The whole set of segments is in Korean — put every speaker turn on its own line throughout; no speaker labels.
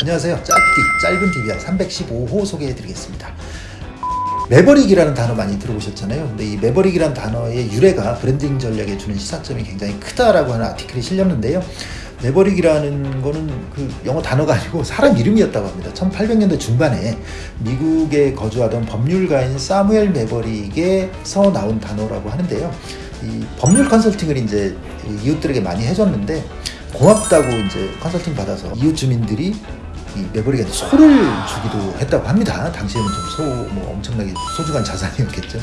안녕하세요. 짧디짧은 DBR 315호 소개해드리겠습니다. maverick이라는 단어 많이 들어보셨잖아요. 근데 이 maverick이라는 단어의 유래가 브랜딩 전략에 주는 시사점이 굉장히 크다라고 하는 article이 실렸는데요. maverick이라는 거는 그 영어 단어가 아니고 사람 이름이었다고 합니다. 1800년대 중반에 미국에 거주하던 법률가인 사무엘 매버릭에서 나온 단어라고 하는데요. 이 법률 컨설팅을 이제 이웃들에게 많이 해줬는데 고맙다고 이제 컨설팅 받아서 이웃 주민들이 이 매버릭한테 소를 주기도 했다고 합니다. 당시에는 좀 소 뭐 엄청나게 소중한 자산이었겠죠.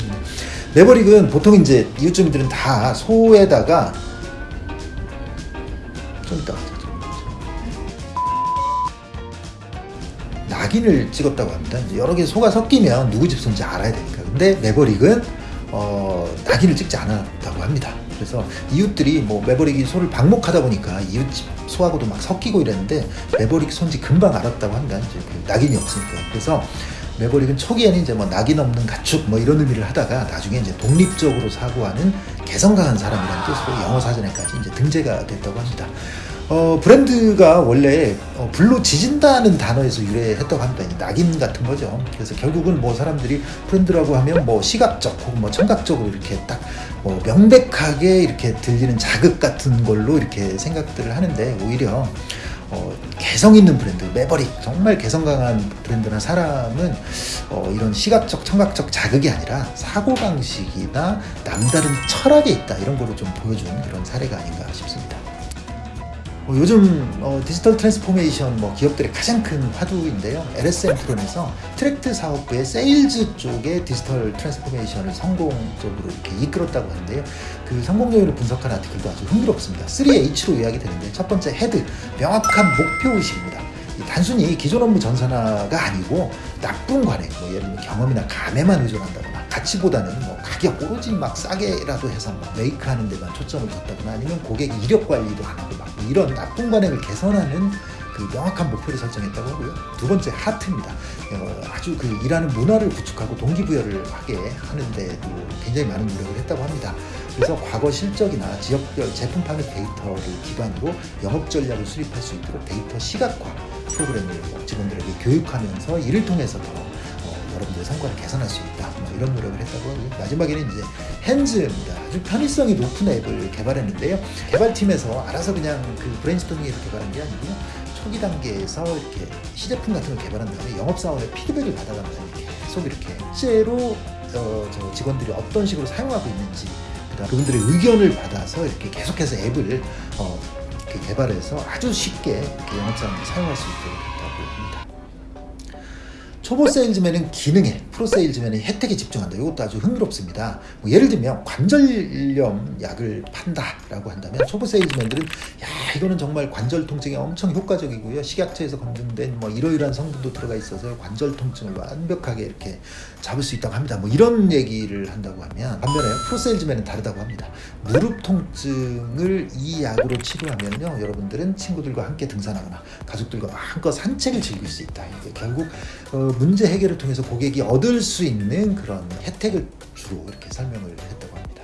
매버릭은 보통 이제 이웃 주민들은 다 소에다가 좀 이따 낙인을 찍었다고 합니다. 여러 개 소가 섞이면 누구 집 소인지 알아야 되니까. 근데 매버릭은 어, 낙인을 찍지 않았다고 합니다. 그래서 이웃들이 뭐 매버릭이 소를 방목하다 보니까 이웃 집 소하고도 막 섞이고 이랬는데 매버릭 손지 금방 알았다고 합니다. 이제 그 낙인이 없으니까. 그래서 매버릭은 초기에는 이제 뭐 낙인 없는 가축 뭐 이런 의미를 하다가 나중에 이제 독립적으로 사고하는 개성 강한 사람이라는 뜻으로 영어 사전에까지 이제 등재가 됐다고 합니다. 어, 브랜드가 원래 어, 불로 지진다는 단어에서 유래했다고 합니다. 낙인 같은 거죠. 그래서 결국은 뭐 사람들이 브랜드라고 하면 뭐 시각적 혹은 뭐 청각적으로 이렇게 딱 뭐 명백하게 이렇게 들리는 자극 같은 걸로 이렇게 생각들을 하는데 오히려 어, 개성 있는 브랜드, maverick, 정말 개성 강한 브랜드나 사람은 어, 이런 시각적, 청각적 자극이 아니라 사고방식이나 남다른 철학에 있다. 이런 거를 좀 보여준 그런 사례가 아닌가 싶습니다. 어, 요즘 어, digital transformation 뭐 기업들의 가장 큰 화두인데요. LS엠트론에서 트랙터 사업부의 세일즈 쪽의 digital transformation을 성공적으로 이렇게 이끌었다고 하는데요. 그 성공 요인을 분석한 article도 아주 흥미롭습니다. 3H로 요약이 되는데 첫 번째 head, 명확한 목표 의식입니다. 단순히 기존 업무 전산화가 아니고 나쁜 관행, 뭐 예를 들면 경험이나 감에만 의존한다거나 가치보다는 뭐 가격 오로지 막 싸게라도 해서 막 make 하는 데만 초점을 뒀다거나 아니면 고객 이력 관리도 안 하고 막 이런 나쁜 관행을 개선하는 그 명확한 목표를 설정했다고 하고요. 두 번째 heart입니다. 어, 아주 그 일하는 문화를 구축하고 동기부여를 하게 하는데도 굉장히 많은 노력을 했다고 합니다. 그래서 과거 실적이나 지역별 제품 판매 데이터를 기반으로 영업 전략을 수립할 수 있도록 데이터 시각화 프로그램을 뭐 직원들에게 교육하면서 이를 통해서 더 어, 여러분들의 성과를 개선할 수. 뭐 이런 노력을 했다고 하고요. 마지막에는 이제 hands입니다. 아주 편의성이 높은 앱을 개발했는데요. 개발팀에서 알아서 그냥 그 브레인스토밍에서 개발한 게 아니고요. 초기 단계에서 이렇게 시제품 같은 걸 개발한 다음에 영업사원의 피드백을 받아가면서 계속 이렇게 실제로 어, 저 직원들이 어떤 식으로 사용하고 있는지 그다음 그분들의 의견을 받아서 이렇게 계속해서 앱을 어, 이렇게 개발해서 아주 쉽게 이렇게 영업사원이 사용할 수 있도록 했다고 합니다. 초보 세일즈맨은 기능에, 프로 세일즈맨은 혜택에 집중한다. 이것도 아주 흥미롭습니다. 뭐 예를 들면 관절염 약을 판다라고 한다면 초보 세일즈맨들은 야 이거는 정말 관절 통증에 엄청 효과적이고요. 식약처에서 검증된 뭐 이러이러한 성분도 들어가 있어서 관절 통증을 완벽하게 이렇게 잡을 수 있다고 합니다. 뭐 이런 얘기를 한다고 하면 반면에 프로 세일즈맨은 다르다고 합니다. 무릎 통증을 이 약으로 치료하면요, 여러분들은 친구들과 함께 등산하거나 가족들과 마음껏 산책을 즐길 수 있다. 이게 결국 어, 문제 해결을 통해서 고객이 얻을 수 있는 그런 혜택을 주로 이렇게 설명을 했다고 합니다.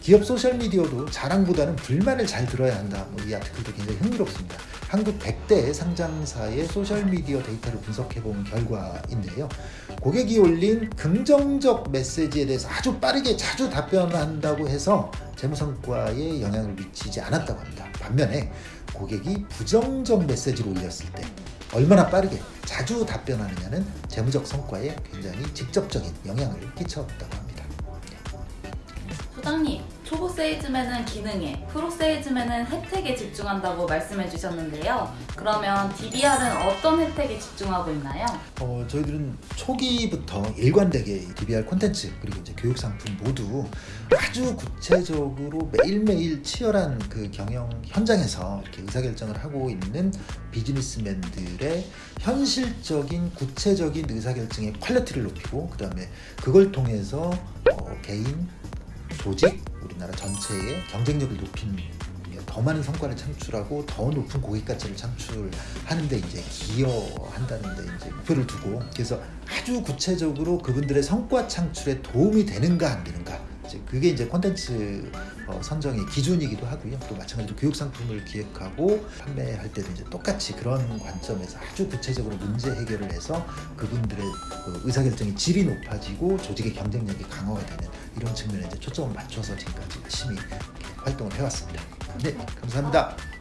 기업 소셜미디어도 자랑보다는 불만을 잘 들어야 한다. 뭐 이 아티클도 굉장히 흥미롭습니다. 한국 100대 상장사의 소셜미디어 데이터를 분석해본 결과인데요. 고객이 올린 긍정적 메시지에 대해서 아주 빠르게 자주 답변한다고 해서 재무성과에 영향을 미치지 않았다고 합니다. 반면에 고객이 부정적 메시지를 올렸을 때 얼마나 빠르게 자주 답변하느냐는 재무적 성과에 굉장히 직접적인 영향을 끼쳤다고 합니다.
소장님, 세일즈맨은 기능에, 프로 세일즈맨은 혜택에 집중한다고 말씀해 주셨는데요. 그러면 DBR은 어떤 혜택에 집중하고 있나요?
어, 저희들은 초기부터 일관되게 DBR 콘텐츠 그리고 이제 교육 상품 모두 아주 구체적으로 매일매일 치열한 그 경영 현장에서 이렇게 의사결정을 하고 있는 비즈니스맨들의 현실적인 구체적인 의사결정의 quality를 높이고 그 다음에 그걸 통해서 어, 개인, 조직, 우리나라 전체의 경쟁력을 높인 더 많은 성과를 창출하고 더 높은 고객 가치를 창출하는데 이제 기여한다는데 이제 목표를 두고 그래서 아주 구체적으로 그분들의 성과 창출에 도움이 되는가 안 되는가. 이제 그게 이제 콘텐츠 어, 선정의 기준이기도 하고요. 또 마찬가지로 교육 상품을 기획하고 판매할 때도 이제 똑같이 그런 관점에서 아주 구체적으로 문제 해결을 해서 그분들의 그 의사결정의 질이 높아지고 조직의 경쟁력이 강화가 되는 이런 측면에 이제 초점을 맞춰서 지금까지 열심히 활동을 해왔습니다. 네, 감사합니다.